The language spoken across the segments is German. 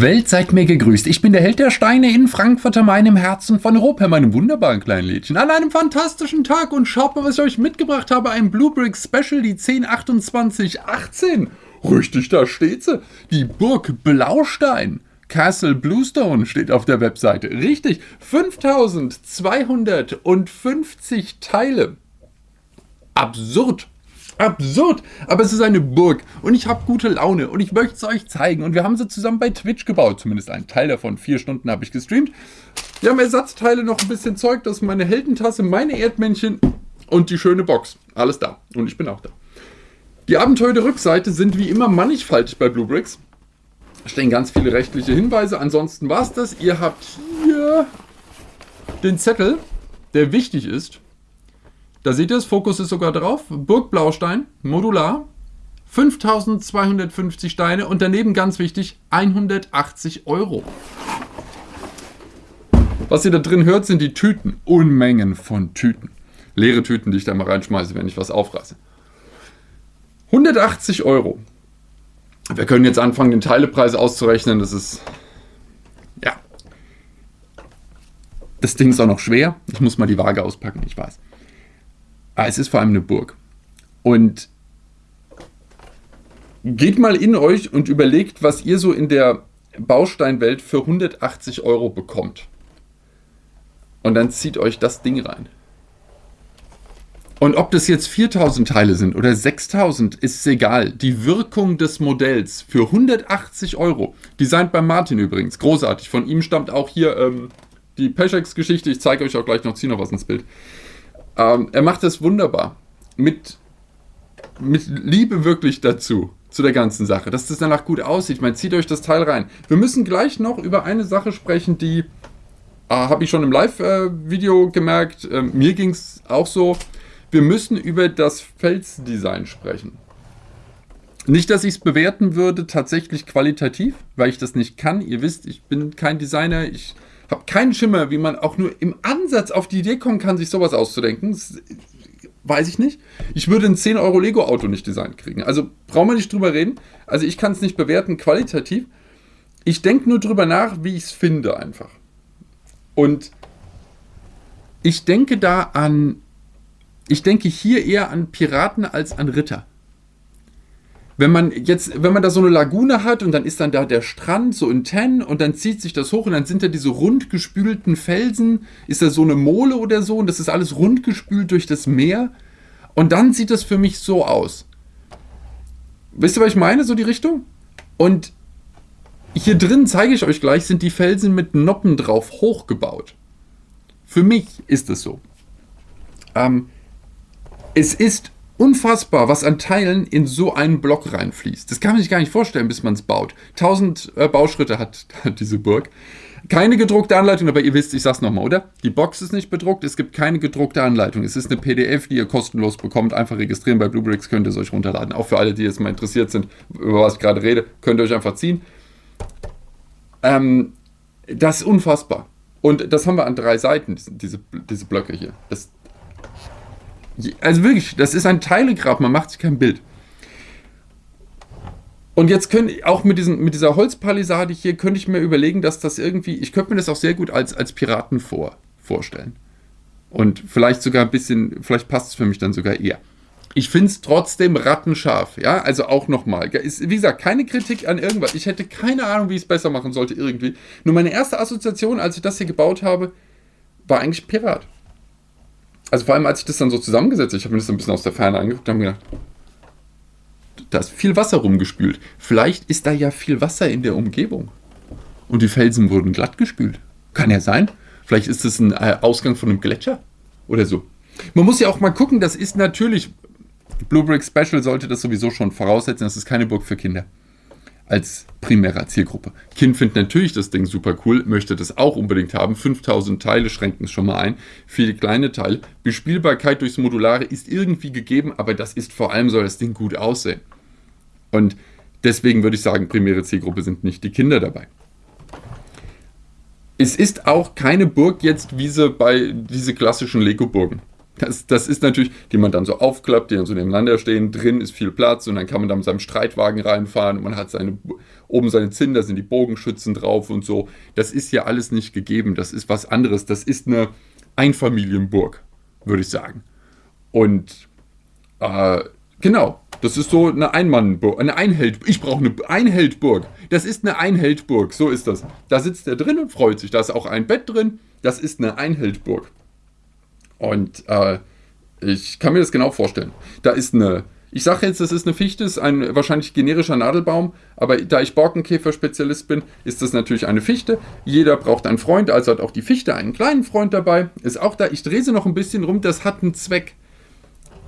Welt, seid mir gegrüßt. Ich bin der Held der Steine in Frankfurt am Main im Herzen von Europa, meinem wunderbaren kleinen Lädchen. An einem fantastischen Tag und schaut mal, was ich euch mitgebracht habe. Ein Blue Brick Special, die 102818. Richtig, da steht sie. Die Burg Blaustein. Castle Bluestone steht auf der Webseite. Richtig, 5250 Teile. Absurd absurd, aber es ist eine Burg und ich habe gute Laune und ich möchte es euch zeigen und wir haben sie zusammen bei Twitch gebaut, zumindest einen Teil davon, vier Stunden habe ich gestreamt. Wir haben Ersatzteile, noch ein bisschen Zeug, das ist meine Heldentasse, meine Erdmännchen und die schöne Box. Alles da und ich bin auch da. Die Abenteuer der Rückseite sind wie immer mannigfaltig bei Blue Bricks. Stehen ganz viele rechtliche Hinweise, ansonsten war es das. Ihr habt hier den Zettel, der wichtig ist da seht ihr es, Fokus ist sogar drauf. Burg Blaustein, modular. 5250 Steine und daneben ganz wichtig 180 Euro. Was ihr da drin hört, sind die Tüten. Unmengen von Tüten. Leere Tüten, die ich da mal reinschmeiße, wenn ich was aufreiße. 180 Euro. Wir können jetzt anfangen, den Teilepreis auszurechnen. Das ist... Ja. Das Ding ist auch noch schwer. Ich muss mal die Waage auspacken, ich weiß. Ah, es ist vor allem eine Burg. Und geht mal in euch und überlegt, was ihr so in der Bausteinwelt für 180 Euro bekommt. Und dann zieht euch das Ding rein. Und ob das jetzt 4000 Teile sind oder 6000, ist egal. Die Wirkung des Modells für 180 Euro, designt bei Martin übrigens, großartig. Von ihm stammt auch hier ähm, die Peschex-Geschichte. Ich zeige euch auch gleich noch, ziehe noch was ins Bild. Ähm, er macht das wunderbar. Mit, mit Liebe wirklich dazu, zu der ganzen Sache, dass das danach gut aussieht. Ich meine, zieht euch das Teil rein. Wir müssen gleich noch über eine Sache sprechen, die äh, habe ich schon im Live-Video äh, gemerkt. Äh, mir ging es auch so. Wir müssen über das Felsdesign sprechen. Nicht, dass ich es bewerten würde, tatsächlich qualitativ, weil ich das nicht kann. Ihr wisst, ich bin kein Designer. Ich habe keinen Schimmer, wie man auch nur im Ansatz auf die Idee kommen kann, sich sowas auszudenken. Das weiß ich nicht. Ich würde ein 10 Euro Lego-Auto nicht designt kriegen. Also brauchen wir nicht drüber reden. Also ich kann es nicht bewerten qualitativ. Ich denke nur drüber nach, wie ich es finde einfach. Und ich denke da an, ich denke hier eher an Piraten als an Ritter wenn man jetzt, wenn man da so eine Lagune hat und dann ist dann da der Strand so in Ten und dann zieht sich das hoch und dann sind da diese rundgespülten Felsen, ist da so eine Mole oder so und das ist alles rundgespült durch das Meer und dann sieht das für mich so aus. Wisst ihr, was ich meine, so die Richtung? Und hier drin, zeige ich euch gleich, sind die Felsen mit Noppen drauf hochgebaut. Für mich ist es so. Ähm, es ist unfassbar, was an Teilen in so einen Block reinfließt. Das kann man sich gar nicht vorstellen, bis man es baut. 1000 äh, Bauschritte hat, hat, diese Burg. Keine gedruckte Anleitung, aber ihr wisst, ich sag's nochmal, oder? Die Box ist nicht bedruckt, es gibt keine gedruckte Anleitung. Es ist eine PDF, die ihr kostenlos bekommt. Einfach registrieren bei Bluebricks, könnt ihr es euch runterladen. Auch für alle, die jetzt mal interessiert sind, über was ich gerade rede, könnt ihr euch einfach ziehen. Ähm, das ist unfassbar. Und das haben wir an drei Seiten, diese, diese Blöcke hier. Das, also wirklich, das ist ein Teilegrab, man macht sich kein Bild. Und jetzt können auch mit, diesen, mit dieser Holzpalisade hier, könnte ich mir überlegen, dass das irgendwie, ich könnte mir das auch sehr gut als, als Piraten vor, vorstellen. Und vielleicht sogar ein bisschen, vielleicht passt es für mich dann sogar eher. Ich finde es trotzdem rattenscharf, ja, also auch nochmal. Wie gesagt, keine Kritik an irgendwas. Ich hätte keine Ahnung, wie ich es besser machen sollte irgendwie. Nur meine erste Assoziation, als ich das hier gebaut habe, war eigentlich Pirat also vor allem, als ich das dann so zusammengesetzt habe, ich habe mir das ein bisschen aus der Ferne angeguckt und habe gedacht, da ist viel Wasser rumgespült. Vielleicht ist da ja viel Wasser in der Umgebung. Und die Felsen wurden glatt gespült. Kann ja sein. Vielleicht ist es ein äh, Ausgang von einem Gletscher oder so. Man muss ja auch mal gucken, das ist natürlich, Blue Brick Special sollte das sowieso schon voraussetzen, das ist keine Burg für Kinder als primärer Zielgruppe. Kind findet natürlich das Ding super cool, möchte das auch unbedingt haben. 5000 Teile schränken es schon mal ein. Viele kleine Teile. Bespielbarkeit durchs Modulare ist irgendwie gegeben, aber das ist vor allem, soll das Ding gut aussehen. Und deswegen würde ich sagen, primäre Zielgruppe sind nicht die Kinder dabei. Es ist auch keine Burg jetzt wie sie bei diese klassischen Lego-Burgen. Das, das ist natürlich, die man dann so aufklappt, die dann so nebeneinander stehen. Drin ist viel Platz und dann kann man da mit seinem Streitwagen reinfahren und man hat seine, oben seine Zinnen, da sind die Bogenschützen drauf und so. Das ist ja alles nicht gegeben. Das ist was anderes. Das ist eine Einfamilienburg, würde ich sagen. Und äh, genau, das ist so eine Einmannburg, eine Einheld. Ich brauche eine Einheldburg. Das ist eine Einheldburg, so ist das. Da sitzt er drin und freut sich. Da ist auch ein Bett drin. Das ist eine Einheldburg. Und äh, ich kann mir das genau vorstellen. Da ist eine, ich sage jetzt, das ist eine Fichte, ist ein wahrscheinlich generischer Nadelbaum, aber da ich Borkenkäfer-Spezialist bin, ist das natürlich eine Fichte. Jeder braucht einen Freund, also hat auch die Fichte einen kleinen Freund dabei. Ist auch da. Ich drehe sie noch ein bisschen rum, das hat einen Zweck.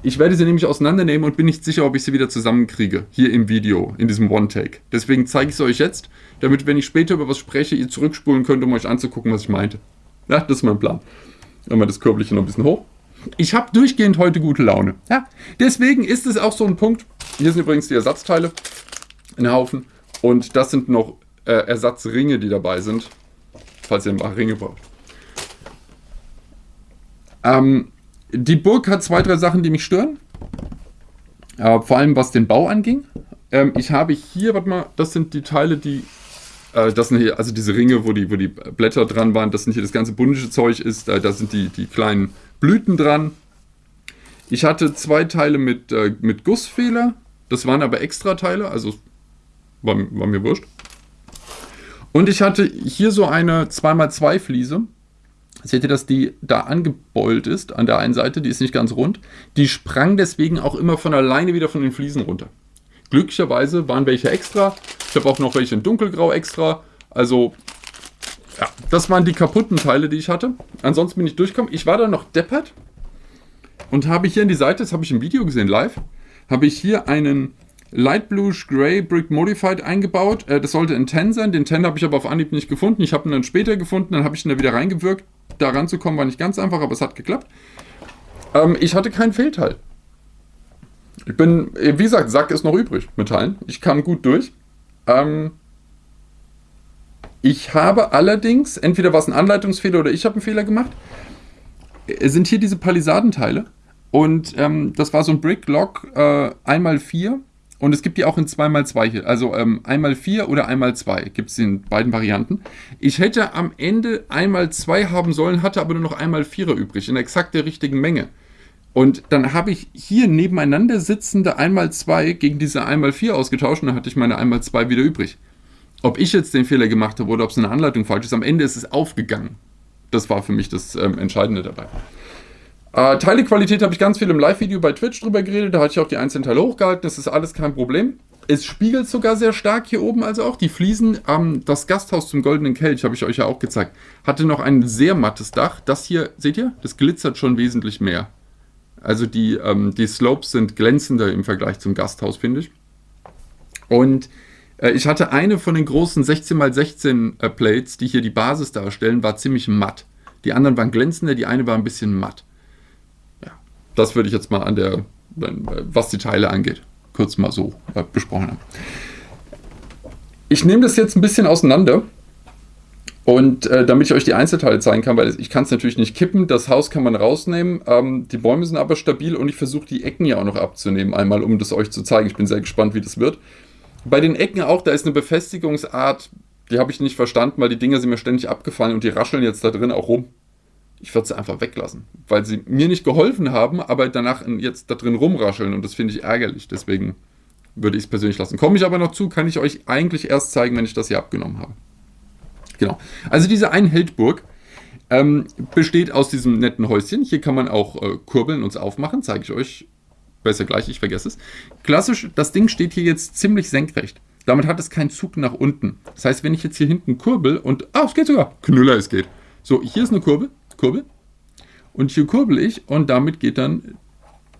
Ich werde sie nämlich auseinandernehmen und bin nicht sicher, ob ich sie wieder zusammenkriege. Hier im Video, in diesem One-Take. Deswegen zeige ich es euch jetzt, damit, wenn ich später über was spreche, ihr zurückspulen könnt, um euch anzugucken, was ich meinte. Ja, das ist mein Plan. Einmal das Körbelchen noch ein bisschen hoch. Ich habe durchgehend heute gute Laune. Ja, deswegen ist es auch so ein Punkt. Hier sind übrigens die Ersatzteile. Ein Haufen. Und das sind noch äh, Ersatzringe, die dabei sind. Falls ihr ein paar Ringe braucht. Ähm, die Burg hat zwei, drei Sachen, die mich stören. Äh, vor allem was den Bau anging. Ähm, ich habe hier, warte mal, das sind die Teile, die das sind hier, also diese Ringe, wo die, wo die Blätter dran waren, das sind hier das ganze bundische Zeug ist, äh, da sind die, die kleinen Blüten dran. Ich hatte zwei Teile mit, äh, mit Gussfehler, das waren aber extra Teile, also war, war mir wurscht. Und ich hatte hier so eine 2x2 Fliese. Seht ihr, dass die da angebeult ist an der einen Seite, die ist nicht ganz rund. Die sprang deswegen auch immer von alleine wieder von den Fliesen runter. Glücklicherweise waren welche extra. Ich habe auch noch welche in dunkelgrau extra. Also, ja, das waren die kaputten Teile, die ich hatte. Ansonsten bin ich durchgekommen. Ich war da noch deppert und habe hier in die Seite, das habe ich im Video gesehen, live, habe ich hier einen Light Bluish Gray Brick Modified eingebaut. Äh, das sollte ein 10 sein. Den 10 habe ich aber auf Anhieb nicht gefunden. Ich habe ihn dann später gefunden, dann habe ich ihn da wieder reingewirkt. Da ranzukommen war nicht ganz einfach, aber es hat geklappt. Ähm, ich hatte kein Fehlteil. Ich bin, wie gesagt, Sack ist noch übrig mit Teilen. Ich kam gut durch. Ähm, ich habe allerdings, entweder war es ein Anleitungsfehler oder ich habe einen Fehler gemacht, es sind hier diese Palisadenteile. Und ähm, das war so ein Brick Lock äh, 1x4. Und es gibt die auch in 2x2 hier. Also ähm, 1x4 oder 1x2 gibt es in beiden Varianten. Ich hätte am Ende 1x2 haben sollen, hatte aber nur noch 1x4er übrig. In exakt der richtigen Menge. Und dann habe ich hier nebeneinander sitzende 1x2 gegen diese 1x4 ausgetauscht und dann hatte ich meine 1x2 wieder übrig. Ob ich jetzt den Fehler gemacht habe oder ob es eine Anleitung falsch ist, am Ende ist es aufgegangen. Das war für mich das ähm, Entscheidende dabei. Äh, Teilequalität habe ich ganz viel im Live-Video bei Twitch drüber geredet. Da hatte ich auch die einzelnen Teile hochgehalten. Das ist alles kein Problem. Es spiegelt sogar sehr stark hier oben, also auch die Fliesen. Ähm, das Gasthaus zum Goldenen Kelch, habe ich euch ja auch gezeigt, hatte noch ein sehr mattes Dach. Das hier, seht ihr, das glitzert schon wesentlich mehr. Also die, ähm, die Slopes sind glänzender im Vergleich zum Gasthaus, finde ich. Und äh, ich hatte eine von den großen 16x16 äh, Plates, die hier die Basis darstellen, war ziemlich matt. Die anderen waren glänzender, die eine war ein bisschen matt. Ja, das würde ich jetzt mal an der, was die Teile angeht, kurz mal so äh, besprochen haben. Ich nehme das jetzt ein bisschen auseinander und äh, damit ich euch die Einzelteile zeigen kann, weil ich kann es natürlich nicht kippen, das Haus kann man rausnehmen, ähm, die Bäume sind aber stabil und ich versuche die Ecken ja auch noch abzunehmen, einmal um das euch zu zeigen. Ich bin sehr gespannt, wie das wird. Bei den Ecken auch, da ist eine Befestigungsart, die habe ich nicht verstanden, weil die Dinger sind mir ständig abgefallen und die rascheln jetzt da drin auch rum. Ich würde sie einfach weglassen, weil sie mir nicht geholfen haben, aber danach jetzt da drin rumrascheln und das finde ich ärgerlich. Deswegen würde ich es persönlich lassen. Komme ich aber noch zu, kann ich euch eigentlich erst zeigen, wenn ich das hier abgenommen habe. Genau. Also diese Einheldburg ähm, besteht aus diesem netten Häuschen. Hier kann man auch äh, kurbeln und aufmachen. Zeige ich euch besser gleich, ich vergesse es. Klassisch, das Ding steht hier jetzt ziemlich senkrecht. Damit hat es keinen Zug nach unten. Das heißt, wenn ich jetzt hier hinten kurbel und... Ah, es geht sogar. Knüller, es geht. So, hier ist eine Kurbel. Kurbel. Und hier kurbel ich und damit geht dann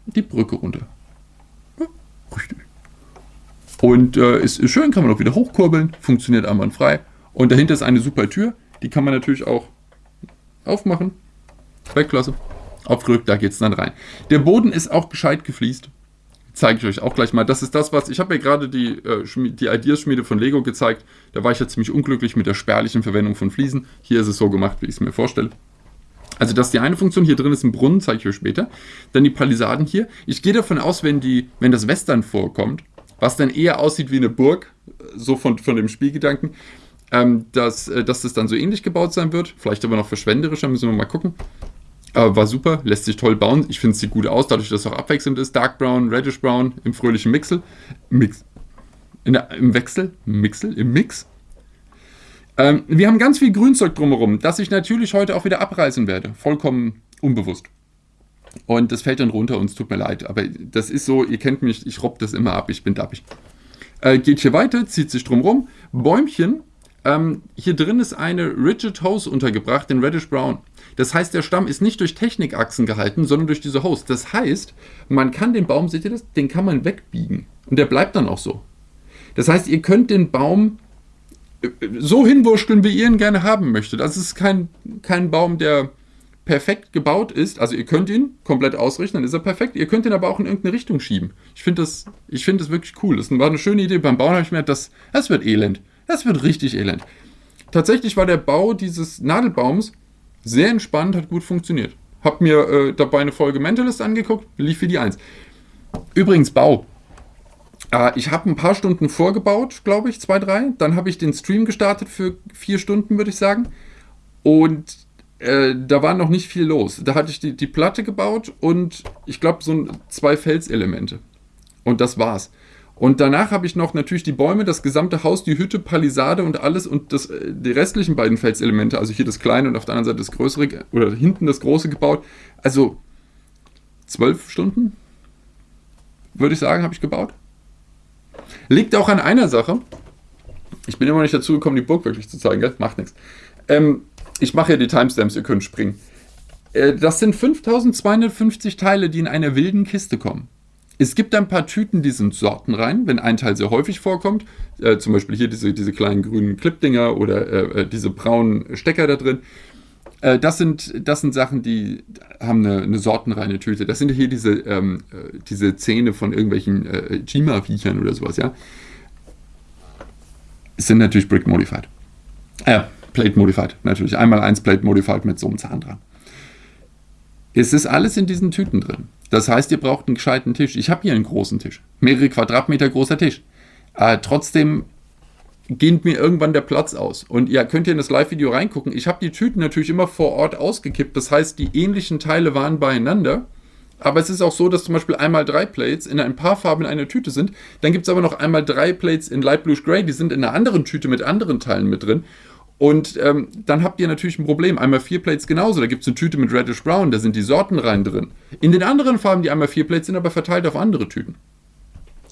die Brücke runter. Ja, richtig. Und äh, ist, ist schön, kann man auch wieder hochkurbeln. Funktioniert einwandfrei. Und dahinter ist eine super Tür. Die kann man natürlich auch aufmachen. Wegklasse. Aufgerückt, da geht es dann rein. Der Boden ist auch gescheit gefliest. Zeige ich euch auch gleich mal. Das ist das, was... Ich habe mir gerade die, äh, die Ideas-Schmiede von Lego gezeigt. Da war ich ja ziemlich unglücklich mit der spärlichen Verwendung von Fliesen. Hier ist es so gemacht, wie ich es mir vorstelle. Also das ist die eine Funktion. Hier drin ist ein Brunnen, zeige ich euch später. Dann die Palisaden hier. Ich gehe davon aus, wenn, die, wenn das Western vorkommt, was dann eher aussieht wie eine Burg, so von, von dem Spielgedanken, ähm, dass, äh, dass das dann so ähnlich gebaut sein wird. Vielleicht aber noch verschwenderischer, müssen wir mal gucken. Aber war super, lässt sich toll bauen. Ich finde es sieht gut aus, dadurch, dass es auch abwechselnd ist. Dark Brown, Reddish Brown im fröhlichen Mixel. Mix. Der, Im Wechsel? Mixel? Im Mix? Ähm, wir haben ganz viel Grünzeug drumherum, das ich natürlich heute auch wieder abreißen werde. Vollkommen unbewusst. Und das fällt dann runter und es tut mir leid. Aber das ist so, ihr kennt mich, ich robb das immer ab, ich bin dappig. Äh, geht hier weiter, zieht sich drumherum. Bäumchen. Ähm, hier drin ist eine Rigid Hose untergebracht, den Reddish Brown. Das heißt, der Stamm ist nicht durch Technikachsen gehalten, sondern durch diese Hose. Das heißt, man kann den Baum, seht ihr das? Den kann man wegbiegen. Und der bleibt dann auch so. Das heißt, ihr könnt den Baum äh, so hinwurschteln, wie ihr ihn gerne haben möchtet. Das ist kein, kein Baum, der perfekt gebaut ist. Also ihr könnt ihn komplett ausrichten, dann ist er perfekt. Ihr könnt ihn aber auch in irgendeine Richtung schieben. Ich finde das, find das wirklich cool. Das war eine schöne Idee. Beim Bauen habe ich mir gedacht, das, das wird elend. Das wird richtig elend. Tatsächlich war der Bau dieses Nadelbaums sehr entspannt, hat gut funktioniert. Hab mir äh, dabei eine Folge Mentalist angeguckt, lief für die 1. Übrigens, Bau. Äh, ich habe ein paar Stunden vorgebaut, glaube ich, zwei, drei. Dann habe ich den Stream gestartet für vier Stunden, würde ich sagen. Und äh, da war noch nicht viel los. Da hatte ich die, die Platte gebaut und ich glaube so zwei Felselemente. Und das war's. Und danach habe ich noch natürlich die Bäume, das gesamte Haus, die Hütte, Palisade und alles und das, äh, die restlichen beiden Felselemente, also hier das kleine und auf der anderen Seite das größere oder hinten das große gebaut. Also zwölf Stunden, würde ich sagen, habe ich gebaut. Liegt auch an einer Sache. Ich bin immer nicht dazu gekommen, die Burg wirklich zu zeigen, gell? macht nichts. Ähm, ich mache ja die Timestamps, ihr könnt springen. Äh, das sind 5250 Teile, die in einer wilden Kiste kommen. Es gibt ein paar Tüten, die sind sortenrein, wenn ein Teil sehr häufig vorkommt. Äh, zum Beispiel hier diese, diese kleinen grünen Clipdinger oder äh, äh, diese braunen Stecker da drin. Äh, das, sind, das sind Sachen, die haben eine, eine sortenreine Tüte. Das sind hier diese, ähm, äh, diese Zähne von irgendwelchen äh, Jima-Viechern oder sowas, ja. Es sind natürlich Brick Modified. Äh, Plate Modified, natürlich. Einmal eins Plate Modified mit so einem Zahn dran. Es ist alles in diesen Tüten drin. Das heißt, ihr braucht einen gescheiten Tisch. Ich habe hier einen großen Tisch. Mehrere Quadratmeter großer Tisch. Äh, trotzdem geht mir irgendwann der Platz aus. Und ihr könnt hier in das Live-Video reingucken. Ich habe die Tüten natürlich immer vor Ort ausgekippt. Das heißt, die ähnlichen Teile waren beieinander. Aber es ist auch so, dass zum Beispiel einmal drei Plates in ein paar Farben in einer Tüte sind. Dann gibt es aber noch einmal drei Plates in Light Blue Gray. Die sind in einer anderen Tüte mit anderen Teilen mit drin. Und ähm, dann habt ihr natürlich ein Problem. Einmal vier Plates genauso. Da gibt es eine Tüte mit Reddish Brown, da sind die Sorten rein drin. In den anderen Farben, die einmal vier Plates sind, aber verteilt auf andere Tüten.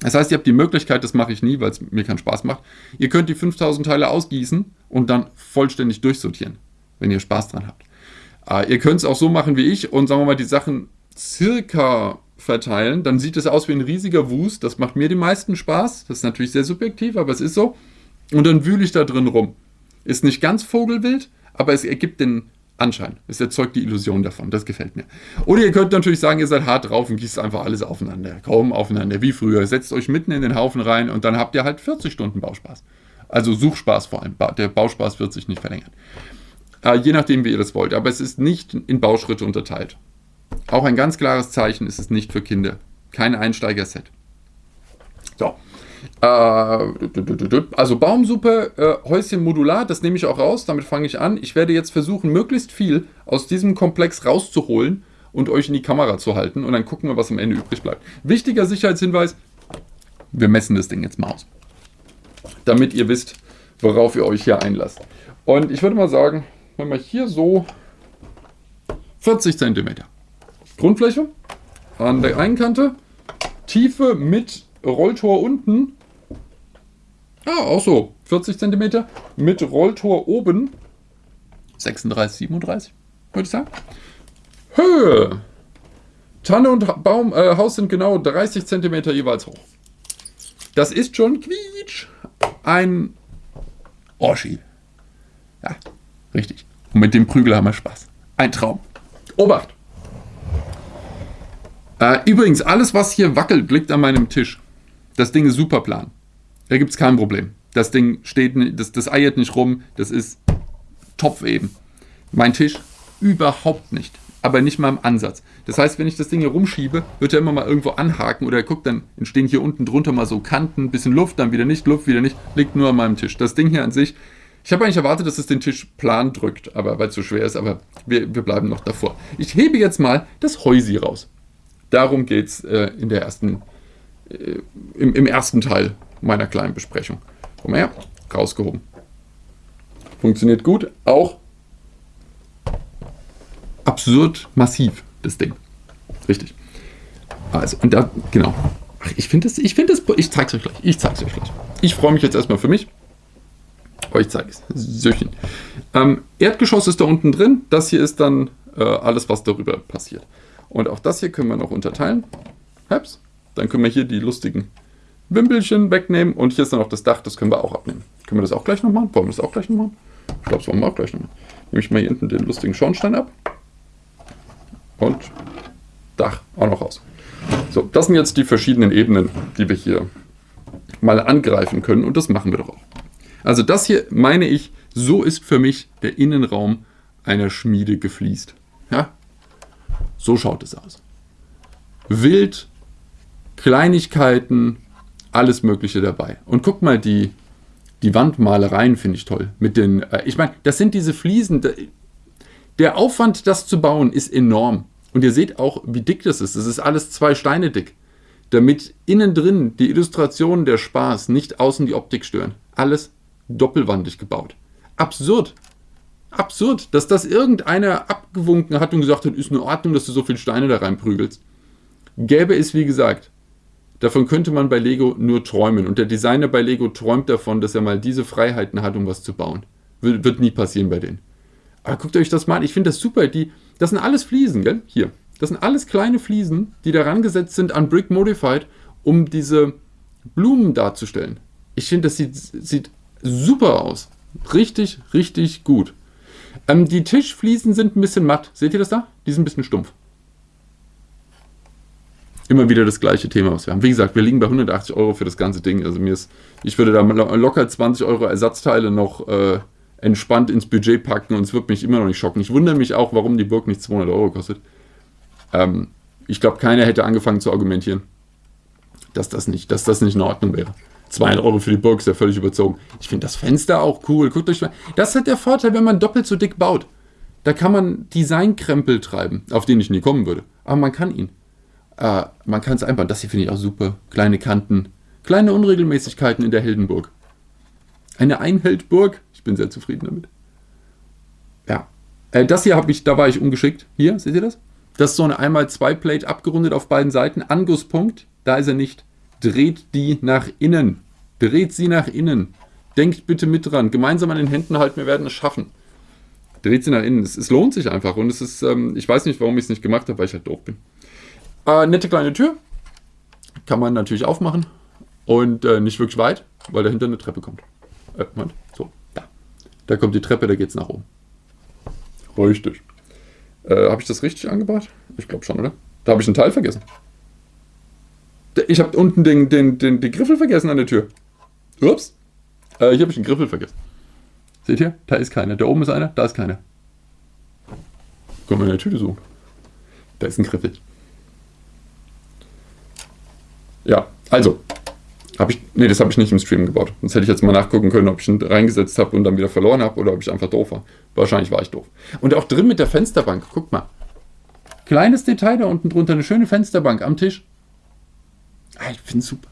Das heißt, ihr habt die Möglichkeit, das mache ich nie, weil es mir keinen Spaß macht. Ihr könnt die 5000 Teile ausgießen und dann vollständig durchsortieren, wenn ihr Spaß dran habt. Äh, ihr könnt es auch so machen wie ich und sagen wir mal die Sachen circa verteilen. Dann sieht es aus wie ein riesiger Wust. Das macht mir den meisten Spaß. Das ist natürlich sehr subjektiv, aber es ist so. Und dann wühle ich da drin rum. Ist nicht ganz Vogelwild, aber es ergibt den Anschein. Es erzeugt die Illusion davon. Das gefällt mir. Oder ihr könnt natürlich sagen, ihr seid hart drauf und gießt einfach alles aufeinander. Kaum aufeinander, wie früher. Setzt euch mitten in den Haufen rein und dann habt ihr halt 40 Stunden Bauspaß. Also Suchspaß vor allem. Der Bauspaß wird sich nicht verlängern. Äh, je nachdem, wie ihr das wollt. Aber es ist nicht in Bauschritte unterteilt. Auch ein ganz klares Zeichen ist es nicht für Kinder. Kein Einsteiger-Set. So. Äh, also Baumsuppe, äh, Häuschen modular, das nehme ich auch raus, damit fange ich an. Ich werde jetzt versuchen, möglichst viel aus diesem Komplex rauszuholen und euch in die Kamera zu halten und dann gucken wir, was am Ende übrig bleibt. Wichtiger Sicherheitshinweis, wir messen das Ding jetzt mal aus. Damit ihr wisst, worauf ihr euch hier einlasst. Und ich würde mal sagen, wenn wir hier so 40 cm Grundfläche an der einen Kante, Tiefe mit Rolltor unten. Ah, auch so. 40 cm. Mit Rolltor oben. 36, 37, würde ich sagen. Höhe. Tanne und Baum, äh, Haus sind genau 30 cm jeweils hoch. Das ist schon quietsch. Ein Oschi. Ja, richtig. Und mit dem Prügel haben wir Spaß. Ein Traum. Obacht! Äh, übrigens, alles, was hier wackelt, liegt an meinem Tisch. Das Ding ist super plan. Da gibt es kein Problem. Das Ding steht, das, das eiert nicht rum, das ist Topf eben. Mein Tisch, Überhaupt nicht. Aber nicht mal im Ansatz. Das heißt, wenn ich das Ding hier rumschiebe, wird er immer mal irgendwo anhaken oder guckt, dann entstehen hier unten drunter mal so Kanten, bisschen Luft, dann wieder nicht, Luft, wieder nicht. Liegt nur an meinem Tisch. Das Ding hier an sich, ich habe eigentlich erwartet, dass es den Tisch plan drückt, aber weil es so schwer ist, aber wir, wir bleiben noch davor. Ich hebe jetzt mal das Häusi raus. Darum geht es äh, in der ersten, äh, im, im ersten Teil meiner kleinen Besprechung. Komm her, rausgehoben. Funktioniert gut, auch absurd massiv, das Ding. Richtig. Also, und da, genau. Ich finde das, ich finde das, ich zeig's euch gleich. Ich zeig's euch gleich. Ich freue mich jetzt erstmal für mich. Euch zeige ich es. Söchen. Ähm, Erdgeschoss ist da unten drin. Das hier ist dann äh, alles, was darüber passiert. Und auch das hier können wir noch unterteilen. Heps. Dann können wir hier die lustigen Wimpelchen wegnehmen. Und hier ist dann auch das Dach, das können wir auch abnehmen. Können wir das auch gleich noch machen? Wollen wir das auch gleich noch machen? Ich glaube, das wollen wir auch gleich noch machen. Nehme ich mal hier hinten den lustigen Schornstein ab. Und Dach auch noch raus. So, das sind jetzt die verschiedenen Ebenen, die wir hier mal angreifen können. Und das machen wir doch auch. Also das hier meine ich, so ist für mich der Innenraum einer Schmiede gefliest. Ja, so schaut es aus. Wild, Kleinigkeiten, alles Mögliche dabei. Und guck mal, die, die Wandmalereien finde ich toll. Mit den, äh, ich meine, das sind diese Fliesen. Der Aufwand, das zu bauen, ist enorm. Und ihr seht auch, wie dick das ist. Das ist alles zwei Steine dick. Damit innen drin die Illustrationen der Spaß nicht außen die Optik stören. Alles doppelwandig gebaut. Absurd. Absurd, dass das irgendeiner abgewunken hat und gesagt hat, ist in Ordnung, dass du so viele Steine da reinprügelst. Gäbe es, wie gesagt, davon könnte man bei Lego nur träumen. Und der Designer bei Lego träumt davon, dass er mal diese Freiheiten hat, um was zu bauen. Wird, wird nie passieren bei denen. Aber guckt euch das mal an. Ich finde das super. Die, das sind alles Fliesen, gell? Hier. Das sind alles kleine Fliesen, die daran gesetzt sind an Brick Modified, um diese Blumen darzustellen. Ich finde, das sieht, sieht super aus. Richtig, richtig gut. Ähm, die Tischfliesen sind ein bisschen matt. Seht ihr das da? Die sind ein bisschen stumpf. Immer wieder das gleiche Thema, was wir haben. Wie gesagt, wir liegen bei 180 Euro für das ganze Ding. Also mir ist, ich würde da locker 20 Euro Ersatzteile noch äh, entspannt ins Budget packen und es wird mich immer noch nicht schocken. Ich wundere mich auch, warum die Burg nicht 200 Euro kostet. Ähm, ich glaube, keiner hätte angefangen zu argumentieren, dass das nicht, dass das nicht in Ordnung wäre. 200 Euro für die Burg ist ja völlig überzogen. Ich finde das Fenster auch cool. Guckt euch mal. Das hat der Vorteil, wenn man doppelt so dick baut. Da kann man Designkrempel treiben, auf den ich nie kommen würde. Aber man kann ihn. Äh, man kann es einbauen. Das hier finde ich auch super. Kleine Kanten. Kleine Unregelmäßigkeiten in der Heldenburg. Eine Einheldburg. Ich bin sehr zufrieden damit. Ja. Äh, das hier habe ich, da war ich ungeschickt. Hier, seht ihr das? Das ist so eine 1x2-Plate abgerundet auf beiden Seiten. Angusspunkt, da ist er nicht. Dreht die nach innen. Dreht sie nach innen. Denkt bitte mit dran. Gemeinsam an den Händen halten, wir werden es schaffen. Dreht sie nach innen. Es, es lohnt sich einfach. Und es ist, ähm, ich weiß nicht, warum ich es nicht gemacht habe, weil ich halt doof bin. Äh, nette kleine Tür. Kann man natürlich aufmachen. Und äh, nicht wirklich weit, weil dahinter eine Treppe kommt. Äh, Moment. So, da. Da kommt die Treppe, da geht es nach oben. Richtig. Äh, habe ich das richtig angebracht? Ich glaube schon, oder? Da habe ich einen Teil vergessen. Ich habe unten den, den, den, den Griffel vergessen an der Tür. Ups. Äh, hier habe ich den Griffel vergessen. Seht ihr? Da ist keiner. Da oben ist einer, da ist keiner. Können wir in der Tüte suchen. Da ist ein Griffel. Ja, also. Habe ich. Nee, das habe ich nicht im Stream gebaut. Sonst hätte ich jetzt mal nachgucken können, ob ich ihn reingesetzt habe und dann wieder verloren habe oder ob ich einfach doof war. Wahrscheinlich war ich doof. Und auch drin mit der Fensterbank. Guckt mal. Kleines Detail da unten drunter. Eine schöne Fensterbank am Tisch. Ah, ich finde es super.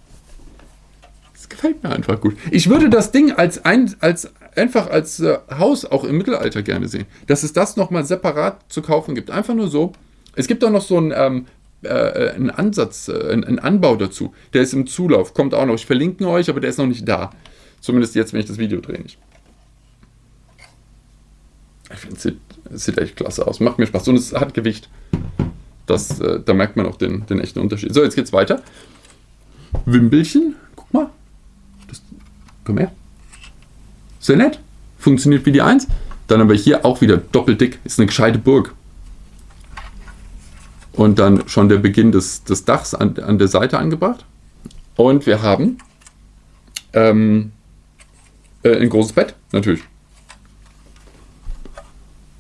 Das gefällt mir einfach gut. Ich würde das Ding als, ein, als einfach als äh, Haus auch im Mittelalter gerne sehen. Dass es das nochmal separat zu kaufen gibt. Einfach nur so. Es gibt auch noch so einen, ähm, äh, einen Ansatz, äh, einen, Anbau dazu. Der ist im Zulauf, kommt auch noch. Ich verlinke euch, aber der ist noch nicht da. Zumindest jetzt, wenn ich das Video drehe nicht. Ich finde, es sieht, sieht echt klasse aus. Macht mir Spaß. Und es hat Gewicht. Das, äh, da merkt man auch den, den echten Unterschied. So, jetzt geht's weiter. Wimbelchen. Guck mal. Das, komm her. Sehr nett. Funktioniert wie die 1. Dann haben wir hier auch wieder doppelt dick. Ist eine gescheite Burg. Und dann schon der Beginn des, des Dachs an, an der Seite angebracht. Und wir haben ähm, äh, ein großes Bett, natürlich.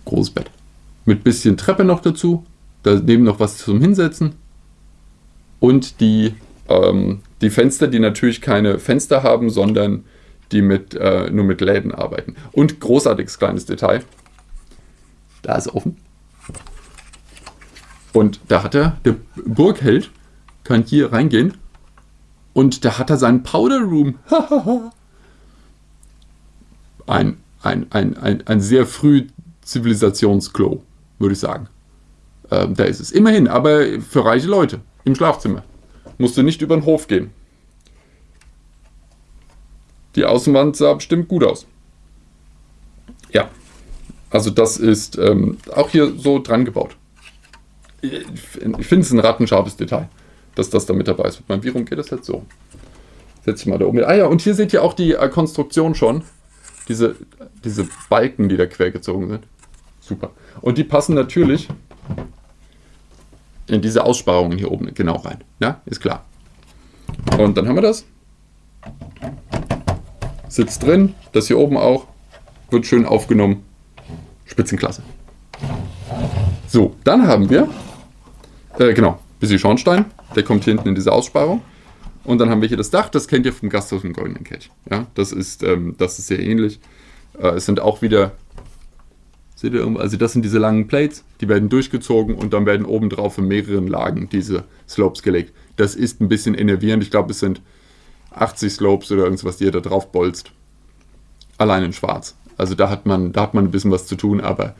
Großes Bett. Mit bisschen Treppe noch dazu. Daneben noch was zum Hinsetzen. Und die, ähm, die Fenster, die natürlich keine Fenster haben, sondern die mit, äh, nur mit Läden arbeiten. Und großartiges kleines Detail. Da ist offen. Und da hat er, der Burgheld kann hier reingehen und da hat er seinen Powder Room. ein, ein, ein, ein, ein sehr früh Zivilisationsklo, würde ich sagen. Ähm, da ist es. Immerhin, aber für reiche Leute im Schlafzimmer. Musst du nicht über den Hof gehen. Die Außenwand sah bestimmt gut aus. Ja, also das ist ähm, auch hier so dran gebaut. Ich finde es ein rattenscharfes Detail, dass das da mit dabei ist. Wie rum geht das jetzt so? Setze ich mal da oben. Ah ja, und hier seht ihr auch die äh, Konstruktion schon. Diese, diese Balken, die da quer gezogen sind. Super. Und die passen natürlich in diese Aussparungen hier oben genau rein. Ja, ist klar. Und dann haben wir das. Sitzt drin, das hier oben auch. Wird schön aufgenommen. Spitzenklasse. So, dann haben wir, äh, genau, bisschen Schornstein. Der kommt hinten in diese Aussparung. Und dann haben wir hier das Dach, das kennt ihr vom Gasthaus im Goldenen Kelch. Ja, das ist, ähm, das ist sehr ähnlich. Äh, es sind auch wieder, seht ihr, also das sind diese langen Plates, die werden durchgezogen und dann werden oben drauf in mehreren Lagen diese Slopes gelegt. Das ist ein bisschen enervierend. Ich glaube, es sind 80 Slopes oder irgendwas, die ihr da drauf bolzt. Allein in schwarz. Also da hat man, da hat man ein bisschen was zu tun, aber